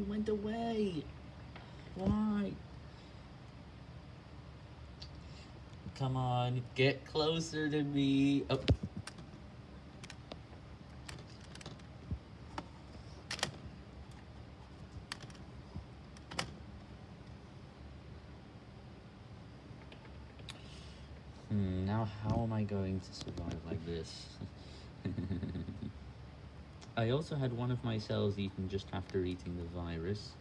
He went away. Why? Come on, get closer to me. Oh. Hmm, now how am I going to survive like this? I also had one of my cells eaten just after eating the virus,